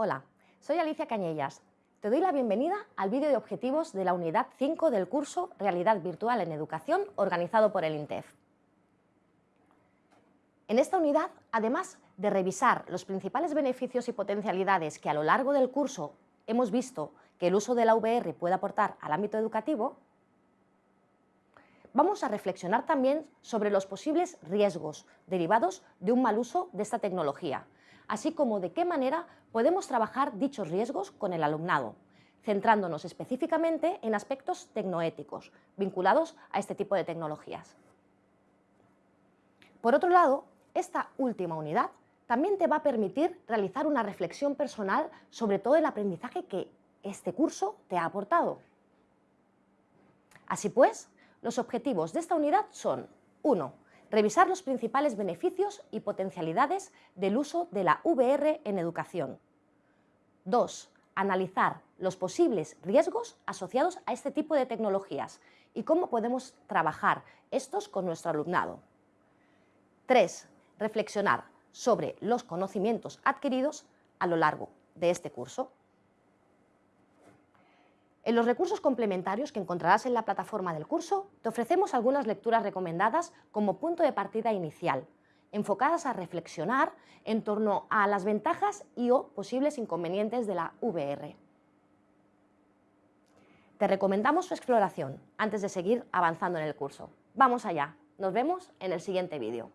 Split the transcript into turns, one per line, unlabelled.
Hola, soy Alicia Cañellas. Te doy la bienvenida al vídeo de objetivos de la unidad 5 del curso Realidad Virtual en Educación organizado por el INTEF. En esta unidad, además de revisar los principales beneficios y potencialidades que a lo largo del curso hemos visto que el uso de la VR puede aportar al ámbito educativo, vamos a reflexionar también sobre los posibles riesgos derivados de un mal uso de esta tecnología, así como de qué manera podemos trabajar dichos riesgos con el alumnado, centrándonos específicamente en aspectos tecnoéticos vinculados a este tipo de tecnologías. Por otro lado, esta última unidad también te va a permitir realizar una reflexión personal sobre todo el aprendizaje que este curso te ha aportado. Así pues, los objetivos de esta unidad son 1. Revisar los principales beneficios y potencialidades del uso de la VR en educación. 2. Analizar los posibles riesgos asociados a este tipo de tecnologías y cómo podemos trabajar estos con nuestro alumnado. 3. Reflexionar sobre los conocimientos adquiridos a lo largo de este curso. En los recursos complementarios que encontrarás en la plataforma del curso, te ofrecemos algunas lecturas recomendadas como punto de partida inicial, enfocadas a reflexionar en torno a las ventajas y o posibles inconvenientes de la VR. Te recomendamos su exploración antes de seguir avanzando en el curso. ¡Vamos allá! Nos vemos en el siguiente vídeo.